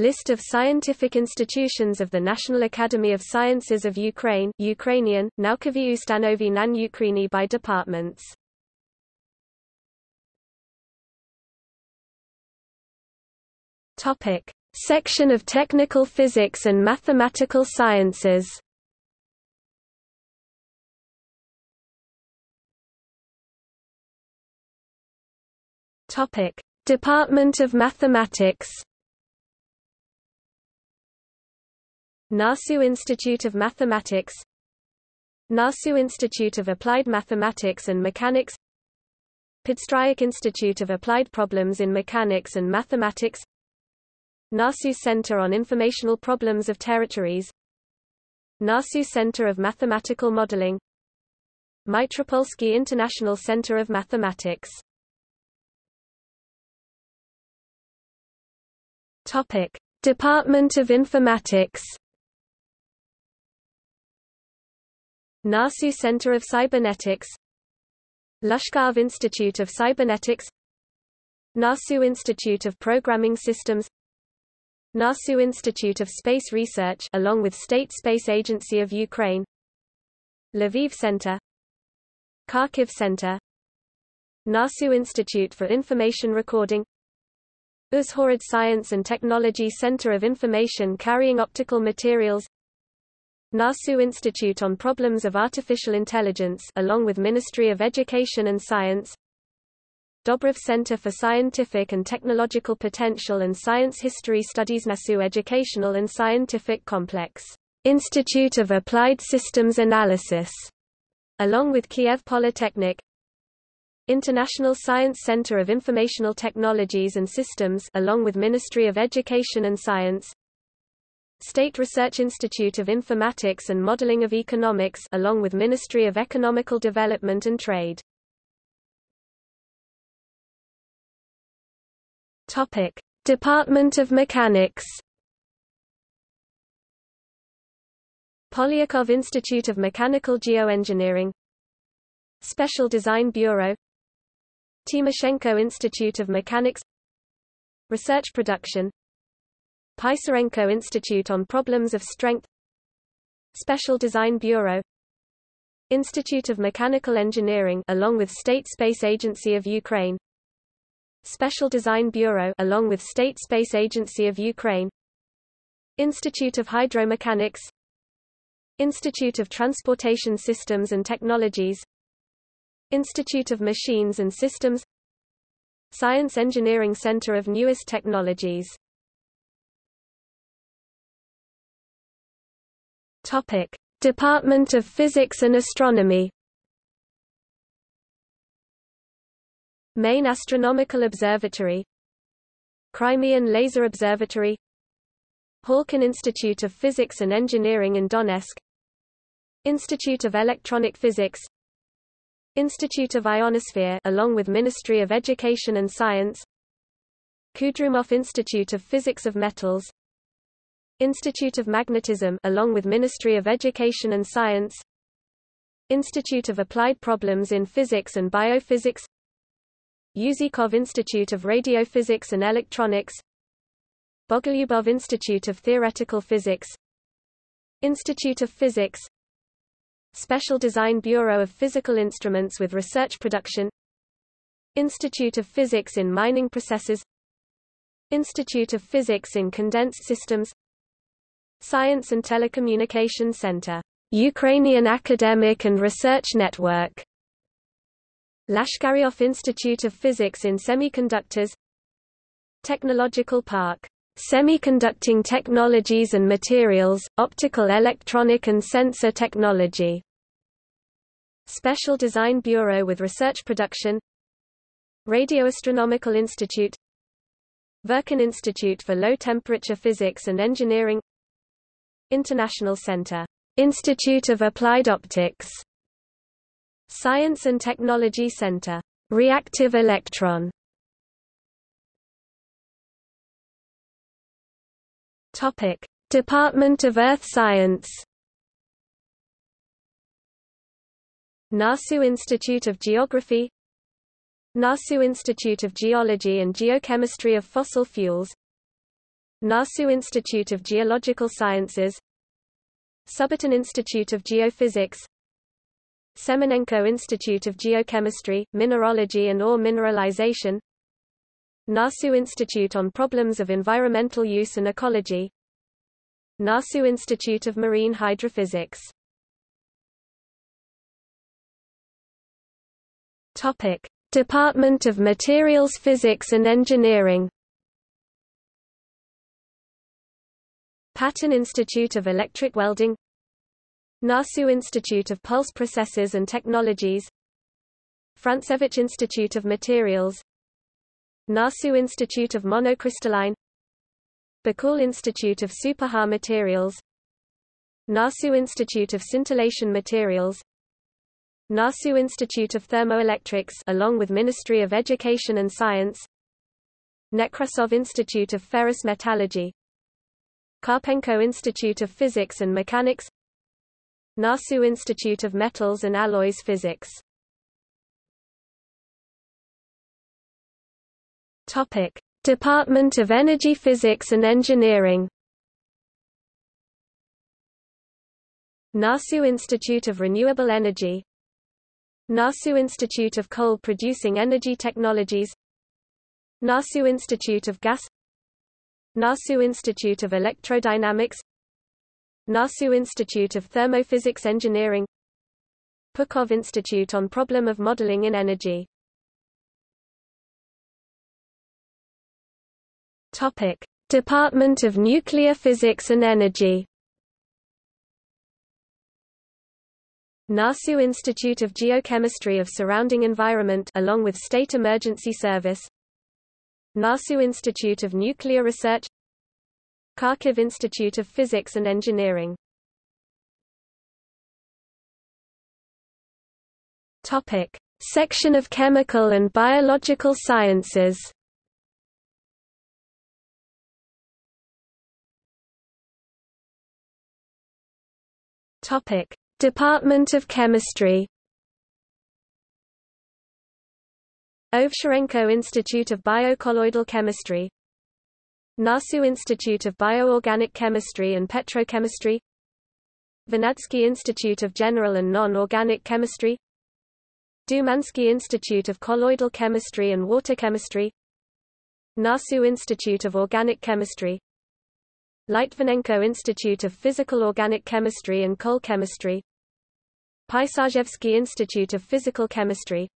List of scientific institutions of the National Academy of Sciences of Ukraine Ukrainian, Naukovі ustanovy nan Ukraini by departments. Topic. Section of Technical Physics and Mathematical Sciences Topic: Department of Mathematics. NASU Institute of Mathematics NASU Institute of Applied Mathematics and Mechanics Podstryak Institute of Applied Problems in Mechanics and Mathematics NASU Center on Informational Problems of Territories NASU Center of Mathematical Modeling Mitropolsky International Center of Mathematics Topic: Department of Informatics. NASU Center of Cybernetics Glushkov Institute of Cybernetics NASU Institute of Programming Systems NASU Institute of Space Research along with State Space Agency of Ukraine Lviv Center Kharkiv Center NASU Institute for Information Recording Uzhhorod Science and Technology Center of Information Carrying Optical Materials NASU Institute on Problems of Artificial Intelligence along with Ministry of Education and Science. Dobrov Center for Scientific and Technological Potential and Science History Studies NASU Educational and Scientific Complex Institute of Applied Systems Analysis along with Kiev Polytechnic. International Science Center of Informational Technologies and Systems along with Ministry of Education and Science State Research Institute of Informatics and Modeling of Economics along with Ministry of Economical Development and Trade. Topic. Department of Mechanics. Polyakov Institute of Mechanical Geoengineering. Special Design Bureau. Timoshenko Institute of Mechanics. Research Production Pysarenko Institute on Problems of Strength Special Design Bureau Institute of Mechanical Engineering along with State Space Agency of Ukraine Special Design Bureau along with State Space Agency of Ukraine Institute of Hydromechanics Institute of Transportation Systems and Technologies Institute of Machines and Systems Science Engineering Center of Newest Technologies Topic: Department of Physics and Astronomy. Main Astronomical Observatory. Crimean Laser Observatory. Halkin Institute of Physics and Engineering in Donetsk. Institute of Electronic Physics. Institute of Ionosphere along with Ministry of Education and Science. Kurdyumov Institute of Physics of Metals Institute of Magnetism along with Ministry of Education and Science. Institute of Applied Problems in Physics and Biophysics. Usikov Institute of Radiophysics and Electronics. Bogolyubov Institute of Theoretical Physics. Institute of Physics. Special Design Bureau of Physical Instruments with Research Production. Institute of Physics in Mining Processes. Institute of Physics in Condensed Systems Science and Telecommunication Center Ukrainian Academic and Research Network. Lashkaryov Institute of Physics in Semiconductors. Technological Park Semiconducting Technologies and Materials, Optical Electronic and Sensor Technology. Special Design Bureau with Research Production. Radioastronomical Institute. Verkin Institute for Low Temperature Physics and Engineering International Center Institute of Applied Optics Science and Technology Center Reactive Electron. Topic: Department of Earth Science. NASU Institute of Geography. NASU Institute of Geology and Geochemistry of Fossil Fuels NASU Institute of Geological Sciences Subbotin Institute of Geophysics Semenenko Institute of Geochemistry, Mineralogy and Ore Mineralization NASU Institute on Problems of Environmental Use and Ecology NASU Institute of Marine Hydrophysics. Topic: Department of Materials Physics and Engineering Patton Institute of Electric Welding NASU Institute of Pulse Processes and Technologies Francevich Institute of Materials NASU Institute of Monocrystalline Bakul Institute of Superhard Materials NASU Institute of Scintillation Materials NASU Institute of Thermoelectrics along with Ministry of Education and Science Nekrasov Institute of Ferrous Metallurgy Karpenko Institute of Physics and Mechanics NASU Institute of Metals and Alloys Physics. Topic: Department of Energy Physics and Engineering. NASU Institute of Renewable Energy NASU Institute of Coal Producing Energy Technologies NASU Institute of Gas NASU Institute of Electrodynamics NASU Institute of Thermophysics Engineering Pukhov Institute on Problem of Modeling in Energy Topic: Department of Nuclear Physics and Energy. NASU Institute of Geochemistry of Surrounding Environment along with State Emergency Service NASU Institute of Nuclear Research Kharkiv Institute of Physics and Engineering. Topic: Section of Chemical and Biological Sciences. Topic: Department of Chemistry. Ovcharenko Institute of Biocolloidal Chemistry NASU Institute of Bioorganic Chemistry and Petrochemistry Vernadsky Institute of General and Non-Organic Chemistry Dumansky Institute of Colloidal Chemistry and Water Chemistry NASU Institute of Organic Chemistry Litvinenko Institute of Physical Organic Chemistry and Coal Chemistry Pisarzhevsky Institute of Physical Chemistry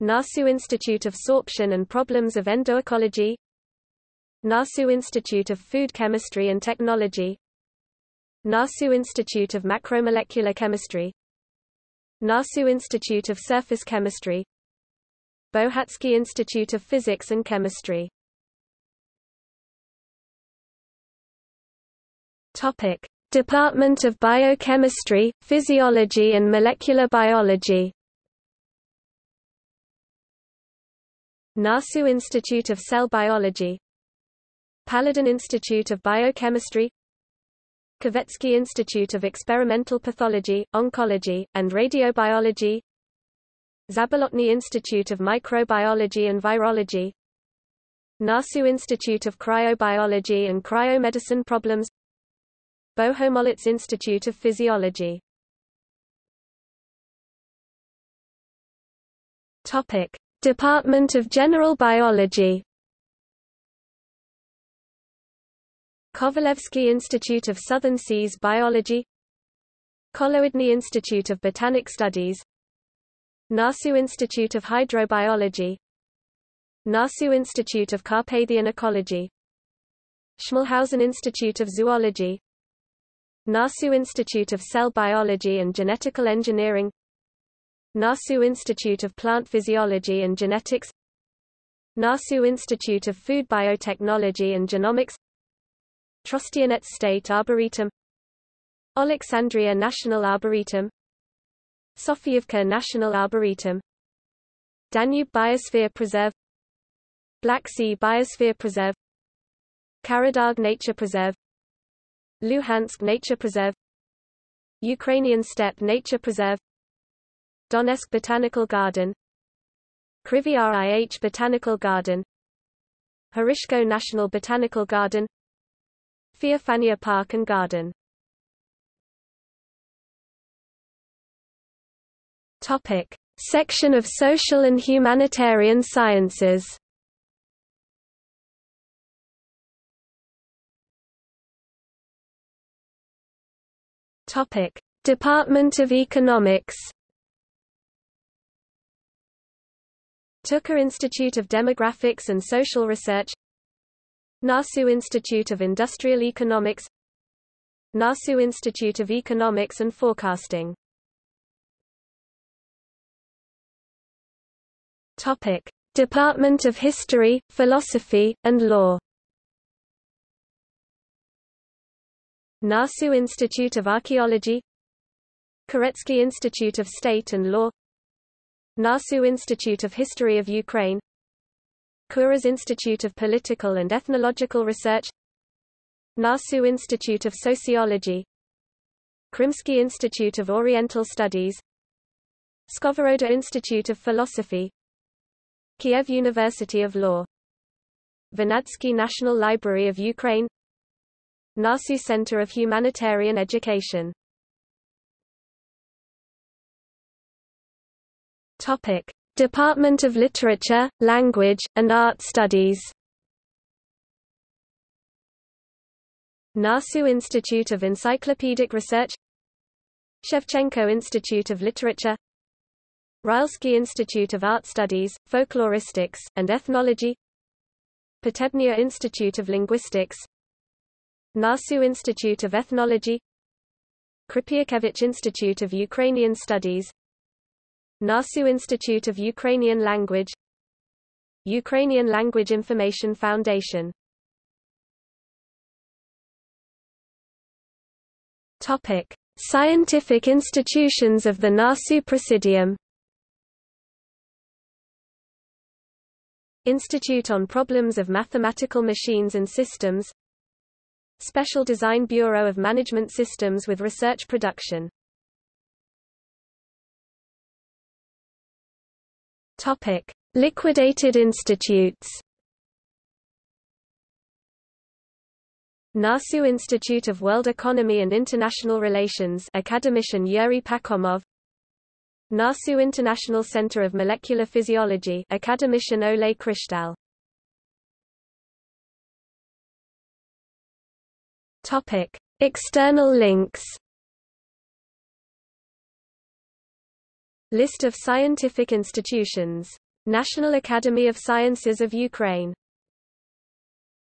NASU Institute of Sorption and Problems of Endoecology. NASU Institute of Food Chemistry and Technology. NASU Institute of Macromolecular Chemistry. NASU Institute of Surface Chemistry. Bohatsky Institute of Physics and Chemistry. Topic: Department of Biochemistry, Physiology and Molecular Biology. NASU Institute of Cell Biology Palladin Institute of Biochemistry Kavetsky Institute of Experimental Pathology, Oncology, and Radiobiology Zabolotny Institute of Microbiology and Virology NASU Institute of Cryobiology and Cryomedicine Problems Bohumolets Institute of Physiology. Topic: Department of General Biology. Kovalevsky Institute of Southern Seas Biology. Kholodny Institute of Botanic Studies. NASU Institute of Hydrobiology. NASU Institute of Carpathian Ecology. Schmalhausen Institute of Zoology. NASU Institute of Cell Biology and Genetical Engineering NASU Institute of Plant Physiology and Genetics NASU Institute of Food Biotechnology and Genomics Trostianets State Arboretum Alexandria National Arboretum Sofievka National Arboretum Danube Biosphere Preserve Black Sea Biosphere Preserve Karadag Nature Preserve Luhansk Nature Preserve Ukrainian Steppe Nature Preserve Donetsk Botanical Garden Kryvyi Rih Botanical Garden Hryshko National Botanical Garden Feofania Park and Garden. Topic: Section of Social and Humanitarian Sciences. Topic: Department of Economics. Tucker Institute of Demographics and Social Research NASU Institute of Industrial Economics NASU Institute of Economics and Forecasting. Topic: Department of History, Philosophy, and Law. NASU Institute of Archaeology Koretsky Institute of State and Law NASU Institute of History of Ukraine Kuras Institute of Political and Ethnological Research NASU Institute of Sociology Krymsky Institute of Oriental Studies Skovoroda Institute of Philosophy Kiev University of Law Vernadsky National Library of Ukraine NASU Center of Humanitarian Education Topic: Department of Literature, Language, and Art Studies. NASU Institute of Encyclopedic Research. Shevchenko Institute of Literature. Rylsky Institute of Art Studies, Folkloristics, and Ethnology. Potebnia Institute of Linguistics. NASU Institute of Ethnology. Krypiakevich Institute of Ukrainian Studies NASU Institute of Ukrainian Language Ukrainian Language Information Foundation. Topic: Scientific institutions of the NASU Presidium. Institute on Problems of Mathematical Machines and Systems. Special Design Bureau of Management Systems with Research Production Topic: Liquidated institutes. NASU Institute of World Economy and International Relations Academician Yuri Pakhomov. NASU International Center of Molecular Physiology Academician Ole Krishtal Topic: External links List of scientific institutions. National Academy of Sciences of Ukraine